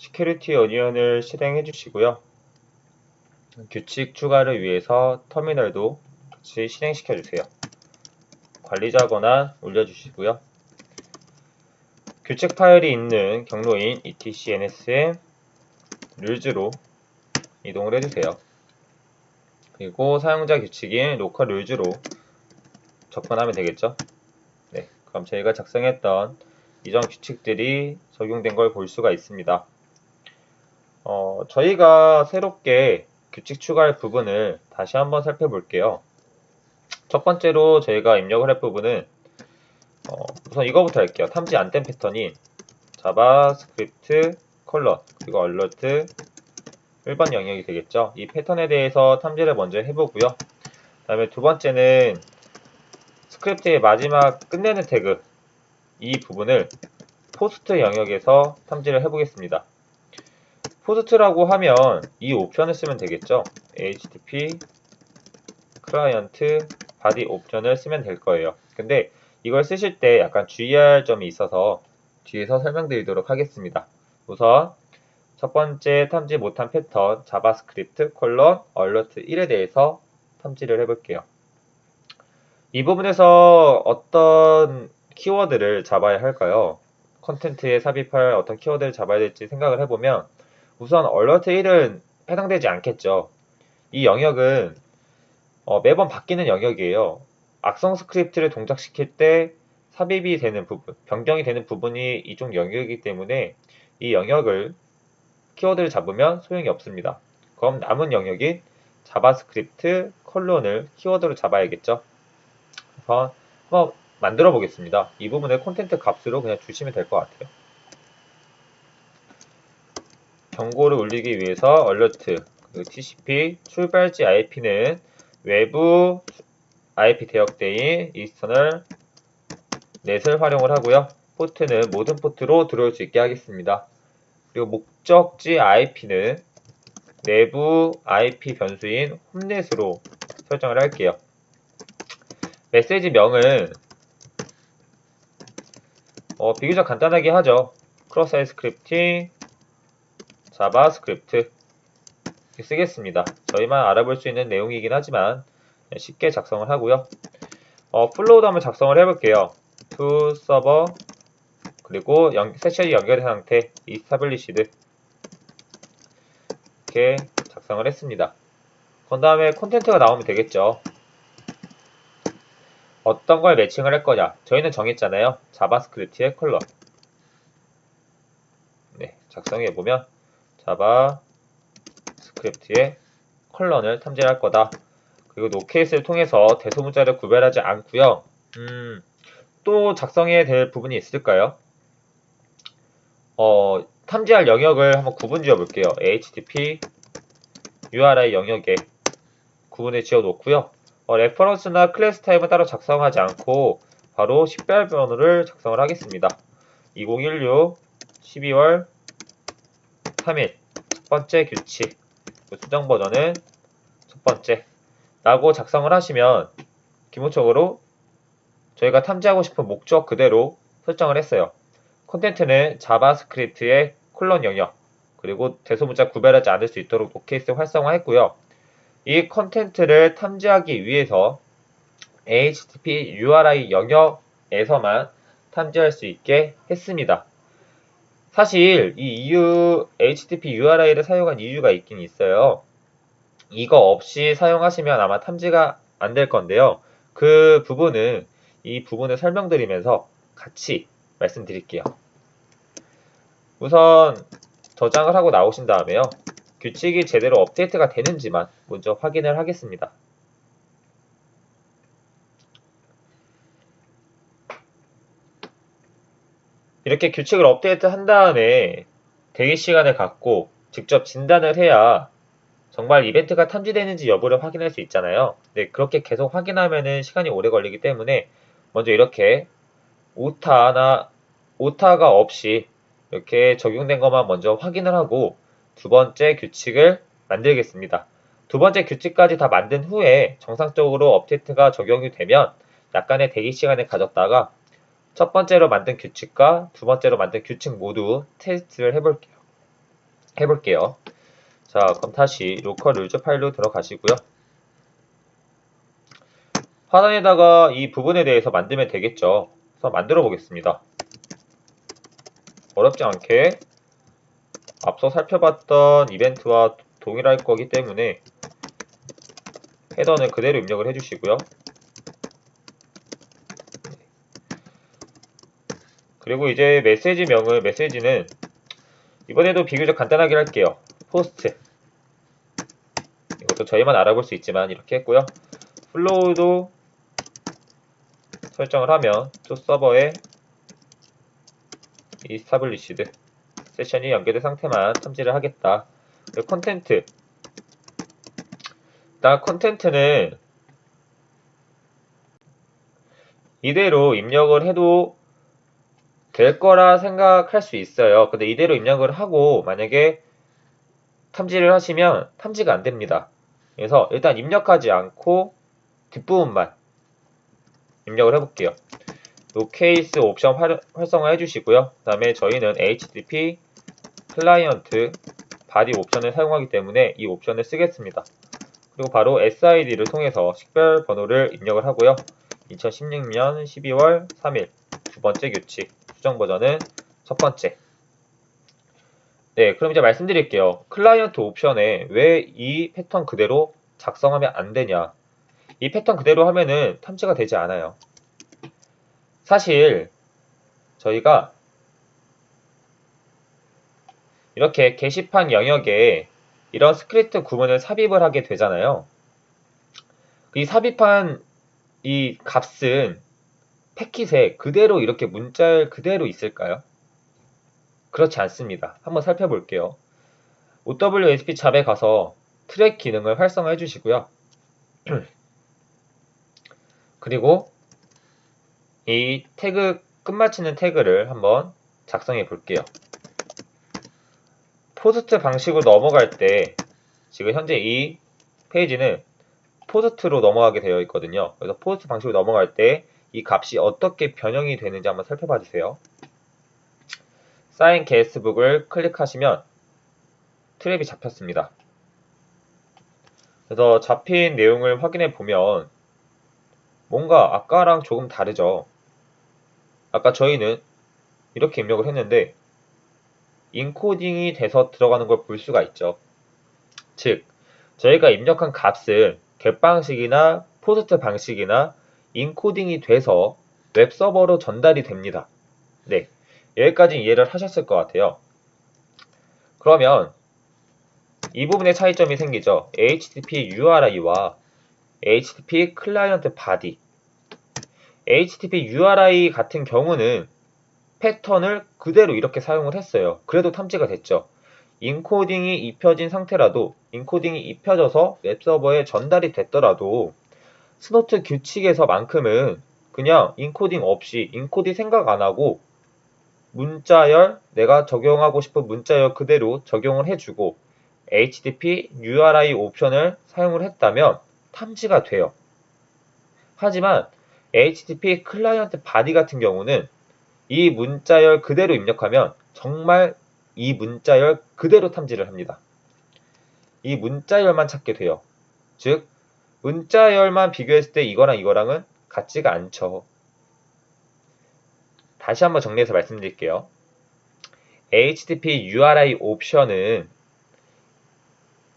Security Onion을 실행해 주시고요. 규칙 추가를 위해서 터미널도 같이 실행시켜 주세요. 관리자 권한 올려주시고요. 규칙 파일이 있는 경로인 etc nsm rules로 이동을 해주세요. 그리고 사용자 규칙인 local rules로 접근하면 되겠죠. 네, 그럼 저희가 작성했던 이전 규칙들이 적용된 걸 볼 수가 있습니다. 어, 저희가 새롭게 규칙 추가할 부분을 다시 한번 살펴볼게요. 첫 번째로 저희가 입력을 할 부분은 어, 우선 이거부터 할게요. 탐지 안 된 패턴인 JavaScript 콜론 그리고 alert 1번 영역이 되겠죠. 이 패턴에 대해서 탐지를 먼저 해보고요. 그 다음에 두 번째는 script의 마지막 끝내는 태그 이 부분을 POST 영역에서 탐지를 해보겠습니다. POST라고 하면 이 옵션을 쓰면 되겠죠. http client body 옵션을 쓰면 될 거예요. 근데 이걸 쓰실 때 약간 주의할 점이 있어서 뒤에서 설명드리도록 하겠습니다. 우선 첫 번째 탐지 못한 패턴 JavaScript 콜론 alert 1에 대해서 탐지를 해볼게요. 이 부분에서 어떤 키워드를 잡아야 할까요? 컨텐츠에 삽입할 어떤 키워드를 잡아야 될지 생각을 해보면 우선 alert 1은 해당되지 않겠죠. 이 영역은 어, 매번 바뀌는 영역이에요. 악성 스크립트를 동작시킬 때 삽입이 되는 부분, 변경이 되는 부분이 이쪽 영역이기 때문에 이 영역을 키워드를 잡으면 소용이 없습니다. 그럼 남은 영역인 JavaScript colon을 키워드로 잡아야겠죠. 그래서 한번 만들어 보겠습니다. 이 부분을 content 값으로 그냥 주시면 될 것 같아요. 경고를 울리기 위해서 alert 그 TCP 출발지 IP는 외부 IP 대역대인 external net을 활용을 하고요. 포트는 모든 포트로 들어올 수 있게 하겠습니다. 그리고 목적지 IP는 내부 IP 변수인 home net으로 설정을 할게요. 메시지 명은 어, 비교적 간단하게 하죠. cross-site scripting JavaScript 쓰겠습니다. 저희만 알아볼 수 있는 내용이긴 하지만 쉽게 작성을 하고요. 어, flow도 한번 작성을 해볼게요. to server 그리고 연, 세션이 연결된 상태 established 이렇게 작성을 했습니다. 그 다음에 콘텐츠가 나오면 되겠죠. 어떤 걸 매칭을 할 거냐 저희는 정했잖아요. JavaScript의 colon 네, 작성해 보면 JavaScript의 colon을 탐지할 거다. 그리고 nocase를 통해서 대소문자를 구별하지 않고요. 음, 또 작성해야 될 부분이 있을까요? 어, 탐지할 영역을 한번 구분 지어 볼게요. HTTP URI 영역에 구분을 지어 놓고요. 어, reference나 class type은 따로 작성하지 않고 바로 식별 번호를 작성을 하겠습니다. 2016 12월 3일 첫 번째 규칙 그 수정 버전은 첫 번째 라고 작성을 하시면 기본적으로 저희가 탐지하고 싶은 목적 그대로 설정을 했어요. 콘텐츠는 JavaScript의 colon 영역 그리고 대소문자 구별하지 않을 수 있도록 nocase 활성화했고요. 이 컨텐츠를 탐지하기 위해서 HTTP URI 영역에서만 탐지할 수 있게 했습니다. 사실 이 EU, HTTP URI를 사용한 이유가 있긴 있어요. 이거 없이 사용하시면 아마 탐지가 안 될 건데요. 그 부분은 이 부분을 설명드리면서 같이 말씀드릴게요. 우선 저장을 하고 나오신 다음에요. 규칙이 제대로 업데이트가 되는지만 먼저 확인을 하겠습니다. 이렇게 규칙을 업데이트 한 다음에 대기 시간을 갖고 직접 진단을 해야 정말 이벤트가 탐지되는지 여부를 확인할 수 있잖아요. 네, 그렇게 계속 확인하면 시간이 오래 걸리기 때문에 먼저 이렇게 오타나 오타가 없이 이렇게 적용된 것만 먼저 확인을 하고 두 번째 규칙을 만들겠습니다. 두 번째 규칙까지 다 만든 후에 정상적으로 업데이트가 적용이 되면 약간의 대기 시간을 가졌다가 첫 번째로 만든 규칙과 두 번째로 만든 규칙 모두 테스트를 해볼게요. 해볼게요. 자, 그럼 다시 로컬 룰즈 파일로 들어가시고요. 화단에다가 이 부분에 대해서 만들면 되겠죠. 그래서 만들어 보겠습니다. 어렵지 않게 앞서 살펴봤던 이벤트와 동일할 거기 때문에 header는 그대로 입력을 해주시고요. 그리고 이제 메시지명을 메시지는 이번에도 비교적 간단하게 할게요. POST 이것도 저희만 알아볼 수 있지만 이렇게 했고요. flow도 설정을 하면 to server에 established 세션이 연결된 상태만 탐지를 하겠다. 그리고 content 일단 content는 이대로 입력을 해도 될 거라 생각할 수 있어요. 근데 이대로 입력을 하고 만약에 탐지를 하시면 탐지가 안 됩니다. 그래서 일단 입력하지 않고 뒷부분만 입력을 해볼게요. nocase 옵션 활, 활성화 해주시고요. 그 다음에 저희는 HTTP client body 옵션을 사용하기 때문에 이 옵션을 쓰겠습니다. 그리고 바로 SID를 통해서 식별 번호를 입력을 하고요. 2016년 12월 3일 두 번째 규칙 수정 버전은 첫 번째 네 그럼 이제 말씀드릴게요. client 옵션에 왜 이 패턴 그대로 작성하면 안 되냐 이 패턴 그대로 하면은 탐지가 되지 않아요. 사실 저희가 이렇게 게시판 영역에 이런 스크립트 구문을 삽입을 하게 되잖아요. 이 삽입한 이 값은 패킷에 그대로 이렇게 문자열 그대로 있을까요? 그렇지 않습니다. 한번 살펴볼게요. OWSP 잡에 가서 trap 기능을 활성화해 주시고요. 그리고 이 태그 끝마치는 태그를 한번 작성해 볼게요. POST 방식으로 넘어갈 때 지금 현재 이 페이지는 POST로 넘어가게 되어 있거든요. 그래서 POST 방식으로 넘어갈 때 이 값이 어떻게 변형이 되는지 한번 살펴봐 주세요. Sign Guestbook을 클릭하시면 trap이 잡혔습니다. 그래서 잡힌 내용을 확인해 보면 뭔가 아까랑 조금 다르죠. 아까 저희는 이렇게 입력을 했는데 인코딩이 돼서 들어가는 걸 볼 수가 있죠. 즉, 저희가 입력한 값은 GET 방식이나 POST 방식이나 인코딩이 돼서 웹서버로 전달이 됩니다. 네, 여기까지 이해를 하셨을 것 같아요. 그러면 이 부분에 차이점이 생기죠. HTTP URI와 HTTP client body HTTP URI 같은 경우는 패턴을 그대로 이렇게 사용을 했어요. 그래도 탐지가 됐죠. 인코딩이 입혀진 상태라도 인코딩이 입혀져서 웹서버에 전달이 됐더라도 Snort 규칙에서만큼은 그냥 인코딩 없이 인코딩 생각 안 하고 문자열 내가 적용하고 싶은 문자열 그대로 적용을 해주고 HTTP URI 옵션을 사용을 했다면 탐지가 돼요. 하지만 HTTP client body 같은 경우는 이 문자열 그대로 입력하면 정말 이 문자열 그대로 탐지를 합니다. 이 문자열만 찾게 돼요. 즉 문자열만 비교했을 때 이거랑 이거랑은 같지가 않죠. 다시 한번 정리해서 말씀드릴게요. HTTP URI 옵션은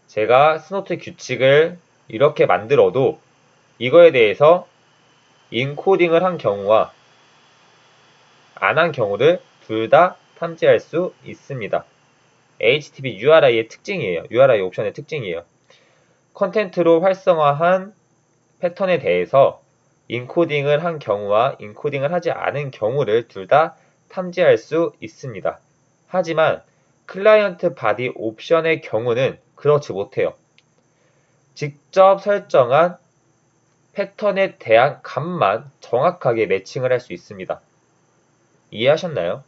제가 Snort 규칙을 이렇게 만들어도 이거에 대해서 인코딩을 한 경우와 안 한 경우를 둘 다 탐지할 수 있습니다. HTTP URI의 특징이에요. URI 옵션의 특징이에요. content로 활성화한 패턴에 대해서 인코딩을 한 경우와 인코딩을 하지 않은 경우를 둘 다 탐지할 수 있습니다. 하지만 client body 옵션의 경우는 그렇지 못해요. 직접 설정한 패턴에 대한 값만 정확하게 매칭을 할 수 있습니다. 이해하셨나요?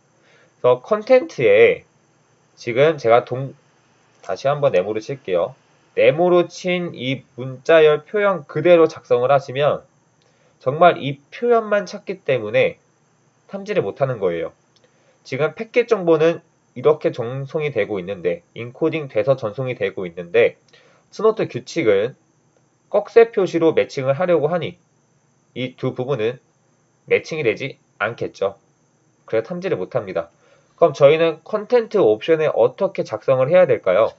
그래서 content에 지금 제가 동 다시 한번 네모를 칠게요. 네모로 친 이 문자열 표현 그대로 작성을 하시면 정말 이 표현만 찾기 때문에 탐지를 못하는 거예요. 지금 패킷 정보는 이렇게 전송이 되고 있는데 인코딩 돼서 전송이 되고 있는데 Snort 규칙은 꺽쇠 표시로 매칭을 하려고 하니 이 두 부분은 매칭이 되지 않겠죠. 그래 탐지를 못합니다. 그럼 저희는 content 옵션에 어떻게 작성을 해야 될까요?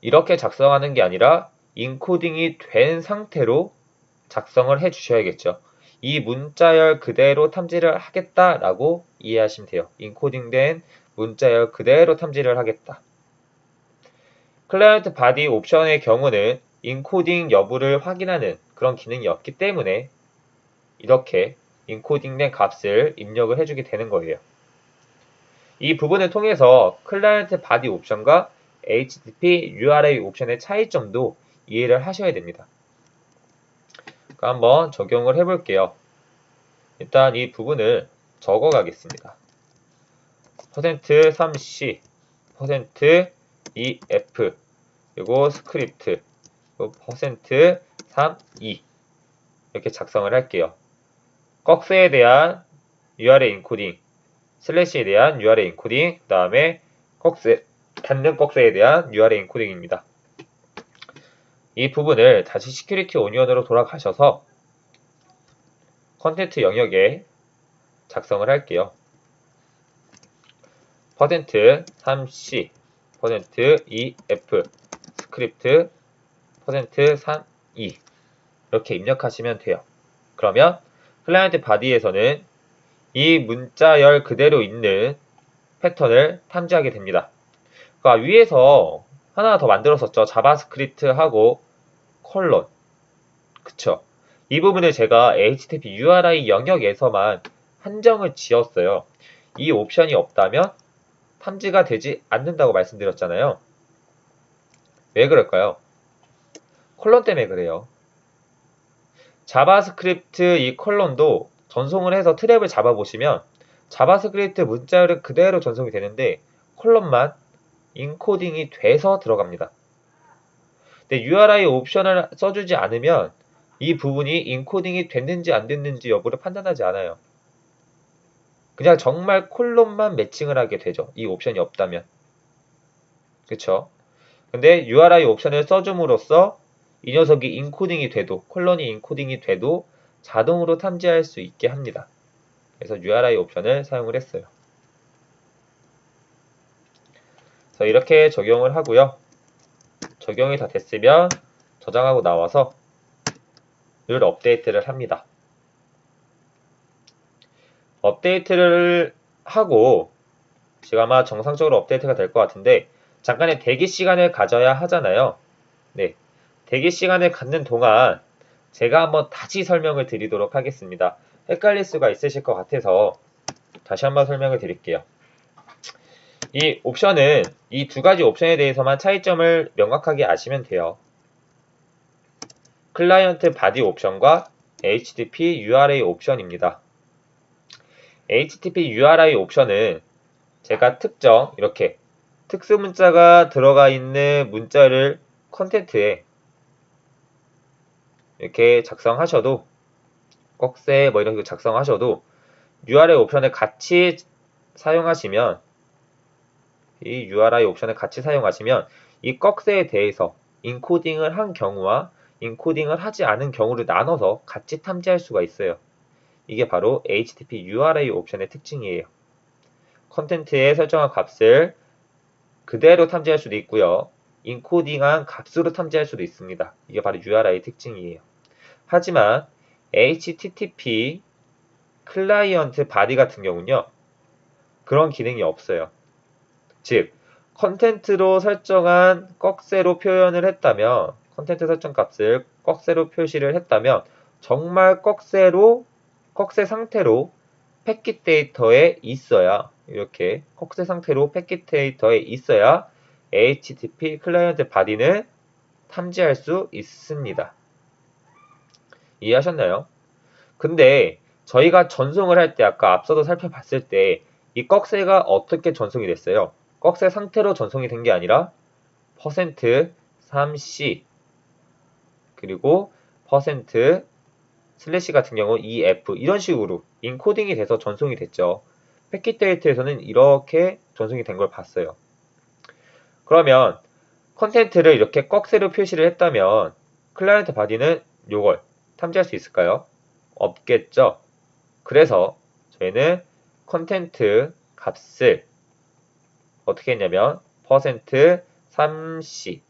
이렇게 작성하는 게 아니라 인코딩이 된 상태로 작성을 해 주셔야겠죠. 이 문자열 그대로 탐지를 하겠다라고 이해하시면 돼요. 인코딩된 문자열 그대로 탐지를 하겠다. client body 옵션의 경우는 인코딩 여부를 확인하는 그런 기능이 없기 때문에 이렇게 인코딩된 값을 입력을 해주게 되는 거예요. 이 부분을 통해서 client body 옵션과 HTTP URI 옵션의 차이점도 이해를 하셔야 됩니다. 한번 적용을 해볼게요. 일단 이 부분을 적어 가겠습니다. %3c, %2f, 그리고 스크립트, 그리고 %3e 이렇게 작성을 할게요. 꺽쇠에 대한 URL 인코딩, 슬래시에 대한 URL 인코딩, 그 다음에 꺽쇠, 닫는 꺽쇠에 대한 URL 인코딩입니다. 이 부분을 다시 Security Onion으로 돌아가셔서 content 영역에 작성을 할게요. 퍼센트 3C, 퍼센트 2F, 스크립트, 퍼센트 3E 이렇게 입력하시면 돼요. 그러면 client body에서는 이 문자열 그대로 있는 패턴을 탐지하게 됩니다. 그러니까 위에서 하나 더 만들었었죠. JavaScript하고 콜론. 그쵸. 이 부분을 제가 HTTP URI 영역에서만 한정을 지었어요. 이 옵션이 없다면 탐지가 되지 않는다고 말씀드렸잖아요. 왜 그럴까요? 콜론 때문에 그래요. JavaScript 이 콜론도 전송을 해서 트랩을 잡아보시면 JavaScript 문자를 그대로 전송이 되는데 콜론만 인코딩이 돼서 들어갑니다. 근데 URI 옵션을 써주지 않으면 이 부분이 인코딩이 됐는지 안 됐는지 여부를 판단하지 않아요. 그냥 정말 콜론만 매칭을 하게 되죠. 이 옵션이 없다면. 그쵸? 근데 URI 옵션을 써줌으로써 이 녀석이 인코딩이 돼도 콜론이 인코딩이 돼도 자동으로 탐지할 수 있게 합니다. 그래서 URI 옵션을 사용을 했어요. 그래서 이렇게 적용을 하고요. 적용이 다 됐으면 저장하고 나와서 늘 업데이트를 합니다. 업데이트를 하고 지금 아마 정상적으로 업데이트가 될 것 같은데 잠깐의 대기 시간을 가져야 하잖아요. 네, 대기 시간을 갖는 동안 제가 한번 다시 설명을 드리도록 하겠습니다. 헷갈릴 수가 있으실 것 같아서 다시 한번 설명을 드릴게요. 이 옵션은 이 두 가지 옵션에 대해서만 차이점을 명확하게 아시면 돼요. client body 옵션과 HTTP URI 옵션입니다. HTTP URI 옵션은 제가 특정 이렇게 특수 문자가 들어가 있는 문자를 content에 이렇게 작성하셔도 꺽쇠 뭐 이런 거 작성하셔도 URI 옵션을 같이 사용하시면 이 URI 옵션을 같이 사용하시면 이 꺽쇠에 대해서 인코딩을 한 경우와 인코딩을 하지 않은 경우를 나눠서 같이 탐지할 수가 있어요. 이게 바로 HTTP URI 옵션의 특징이에요. 컨텐츠에 설정한 값을 그대로 탐지할 수도 있고요. 인코딩한 값으로 탐지할 수도 있습니다. 이게 바로 URI의 특징이에요. 하지만 HTTP client body 같은 경우는요. 그런 기능이 없어요. 즉, content로 설정한 꺽쇠로 표현을 했다면 content 설정 값을 꺽쇠로 표시를 했다면 정말 꺽쇠로 꺽쇠 상태로 패킷 데이터에 있어야 이렇게 꺽쇠 상태로 패킷 데이터에 있어야 HTTP client body는 탐지할 수 있습니다. 이해하셨나요? 근데 저희가 전송을 할 때 아까 앞서도 살펴봤을 때 이 꺽쇠가 어떻게 전송이 됐어요? 꺽쇠 상태로 전송이 된 게 아니라 퍼센트 3C 그리고 퍼센트 슬래시 같은 경우 2F 이런 식으로 인코딩이 돼서 전송이 됐죠. 패킷 데이터에서는 이렇게 전송이 된 걸 봤어요. 그러면 content를 이렇게 꺽쇠로 표시를 했다면 client body는 이걸 탐지할 수 있을까요? 없겠죠. 그래서 저희는 content 값을 어떻게 했냐면 퍼센트 3c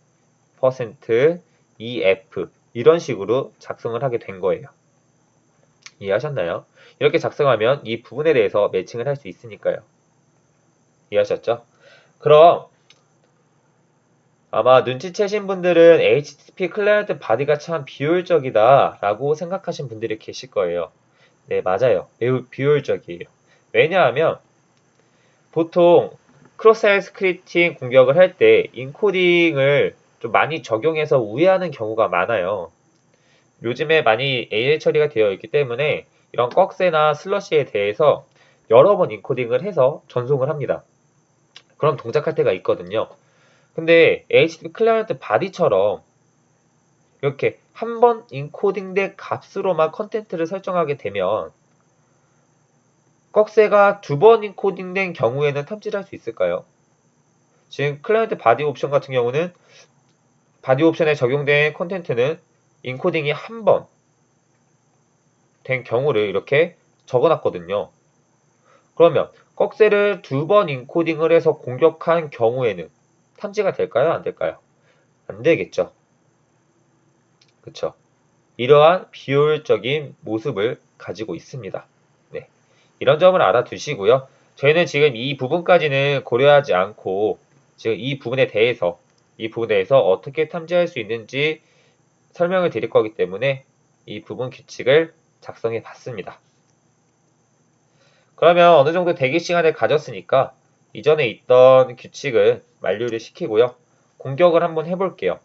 퍼센트 2f 이런 식으로 작성을 하게 된 거예요. 이해하셨나요? 이렇게 작성하면 이 부분에 대해서 매칭을 할 수 있으니까요. 이해하셨죠? 그럼 아마 눈치채신 분들은 HTTP client body가 참 비효율적이다 라고 생각하신 분들이 계실 거예요. 네, 맞아요. 매우 비효율적이에요. 왜냐하면 보통 cross-site scripting 공격을 할 때 인코딩을 좀 많이 적용해서 우회하는 경우가 많아요. 요즘에 많이 AI 처리가 되어 있기 때문에 이런 꺽쇠나 슬래시에 대해서 여러 번 인코딩을 해서 전송을 합니다. 그럼 동작할 때가 있거든요. 근데 HTTP client body처럼 이렇게 한 번 인코딩된 값으로만 content를 설정하게 되면 꺽쇠가 두 번 인코딩된 경우에는 탐지를 할 수 있을까요? 지금 client body 옵션 같은 경우는 body 옵션에 적용된 content는 인코딩이 한 번 된 경우를 이렇게 적어놨거든요. 그러면 꺽쇠를 두 번 인코딩을 해서 공격한 경우에는 탐지가 될까요? 안 될까요? 안 되겠죠. 그쵸? 이러한 비효율적인 모습을 가지고 있습니다. 네. 이런 점을 알아두시고요. 저희는 지금 이 부분까지는 고려하지 않고 지금 이 부분에 대해서 이 부분에 대해서 어떻게 탐지할 수 있는지 설명을 드릴 거기 때문에 이 부분 규칙을 작성해 봤습니다. 그러면 어느 정도 대기 시간을 가졌으니까 이전에 있던 규칙을 만료를 시키고요. 공격을 한번 해볼게요.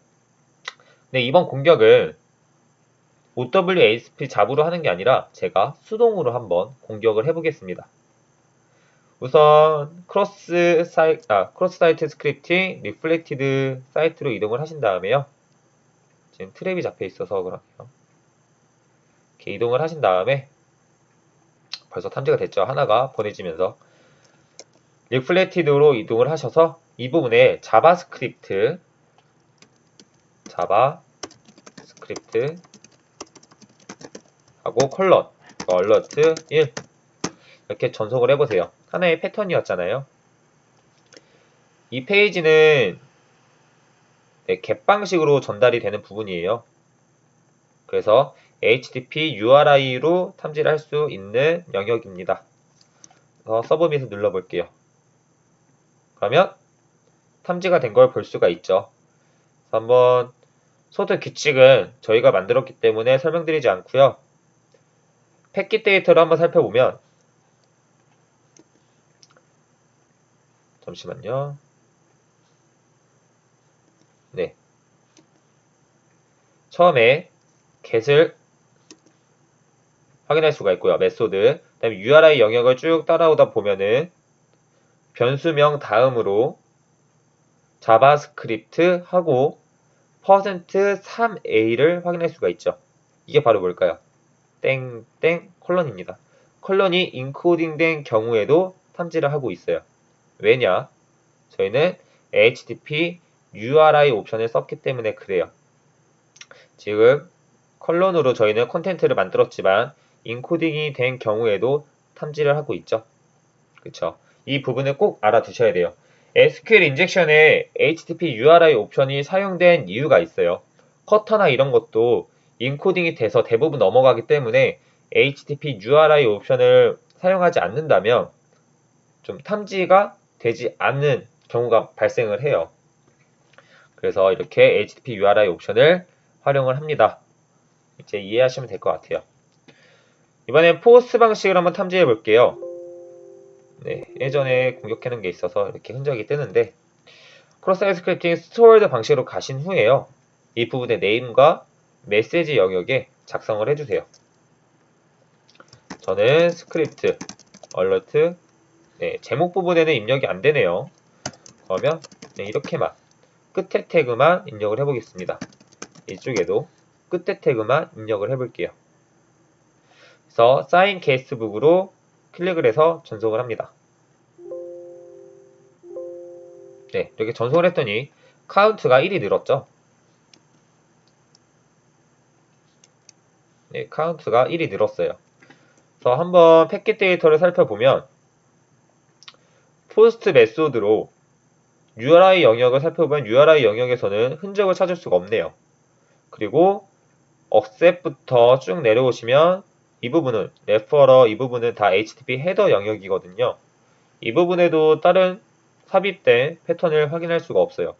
네, 이번 공격을 OWASP 잡으로 하는 게 아니라 제가 수동으로 한번 공격을 해보겠습니다. 우선 cross si- 아, cross-site scripting reflected 사이트로 이동을 하신 다음에요. 지금 트랩이 잡혀 있어서 그렇게요. 이렇게 이동을 하신 다음에 벌써 탐지가 됐죠. 하나가 보내지면서 reflected로 이동을 하셔서 이 부분에 JavaScript JavaScript 하고 컬러 얼러트 1 이렇게 전송을 해보세요. 하나의 패턴이었잖아요. 이 페이지는 네, 갭 방식으로 전달이 되는 부분이에요. 그래서 HTTP URI로 탐지를 할수 있는 영역입니다. 서브밋을 눌러볼게요. 그러면 탐지가 된 걸 볼 수가 있죠. 한번 Snort 규칙은 저희가 만들었기 때문에 설명드리지 않고요. 패킷 데이터를 한번 살펴보면 잠시만요. 네. 처음에 get을 확인할 수가 있고요. method. 그다음에 URI 영역을 쭉 따라오다 보면은 변수명 다음으로 JavaScript 하고 퍼센트 3a를 확인할 수가 있죠. 이게 바로 뭘까요? 땡땡 콜론입니다. 콜론이 인코딩된 경우에도 탐지를 하고 있어요. 왜냐? 저희는 HTTP URI 옵션을 썼기 때문에 그래요. 지금 콜론으로 저희는 content를 만들었지만 인코딩이 된 경우에도 탐지를 하고 있죠. 그쵸? 이 부분을 꼭 알아두셔야 돼요. SQL 인젝션에 HTTP URI 옵션이 사용된 이유가 있어요. 커터나 이런 것도 인코딩이 돼서 대부분 넘어가기 때문에 HTTP URI 옵션을 사용하지 않는다면 좀 탐지가 되지 않는 경우가 발생을 해요. 그래서 이렇게 HTTP URI 옵션을 활용을 합니다. 이제 이해하시면 될 것 같아요. 이번엔 POST 방식을 한번 탐지해 볼게요. 네, 예전에 공격해놓은 게 있어서 이렇게 흔적이 뜨는데 cross-site scripting stored 방식으로 가신 후에요. 이 부분의 name과 메시지 영역에 작성을 해주세요. 저는 script, alert, 네, 제목 부분에는 입력이 안 되네요. 그러면 네, 이렇게만 끝에 태그만 입력을 해보겠습니다. 이쪽에도 끝에 태그만 입력을 해볼게요. 그래서 sign guestbook으로 클릭을 해서 전송을 합니다. 네, 이렇게 전송을 했더니 카운트가 1이 늘었죠. 네, 카운트가 1이 늘었어요. 그래서 한번 패킷 데이터를 살펴보면 POST method로 URI 영역을 살펴보면 URI 영역에서는 흔적을 찾을 수가 없네요. 그리고 Accept부터 쭉 내려오시면 이 부분은 Referer 이 부분은 다 HTTP header 영역이거든요. 이 부분에도 다른 삽입된 패턴을 확인할 수가 없어요.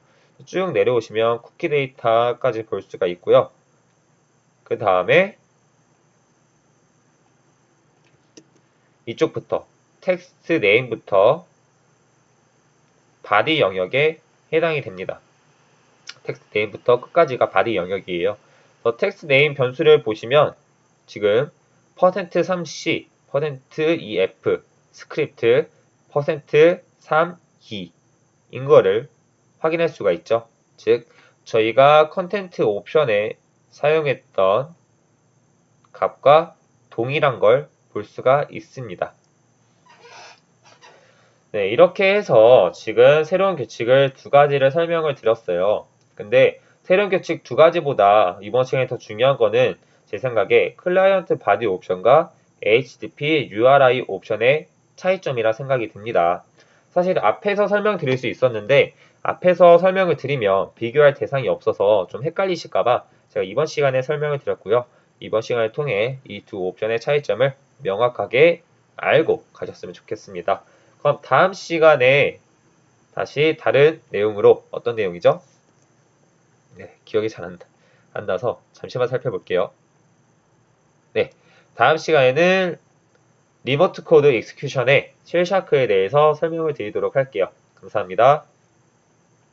쭉 내려오시면 쿠키 데이터까지 볼 수가 있고요. 그 다음에 이쪽부터 text name부터 body 영역에 해당이 됩니다. text name부터 끝까지가 body 영역이에요. text name 변수를 보시면 지금 %3c, %2f, 스크립트, %3e인 거를 확인할 수가 있죠. 즉 저희가 content 옵션에 사용했던 값과 동일한 걸 볼 수가 있습니다. 네, 이렇게 해서 지금 새로운 규칙을 두 가지를 설명을 드렸어요. 근데 새로운 규칙 두 가지보다 이번 시간에 더 중요한 거는 제 생각에 client body 옵션과 HTTP URI 옵션의 차이점이라 생각이 듭니다. 사실 앞에서 설명드릴 수 있었는데 앞에서 설명을 드리면 비교할 대상이 없어서 좀 헷갈리실까봐 제가 이번 시간에 설명을 드렸고요. 이번 시간을 통해 이 두 옵션의 차이점을 명확하게 알고 가셨으면 좋겠습니다. 그럼 다음 시간에 다시 다른 내용으로 어떤 내용이죠? 네, 기억이 잘 안, 안 나서 잠시만 살펴볼게요. 네, 다음 시간에는 remote code execution의 Shellshock에 대해서 설명을 드리도록 할게요. 감사합니다.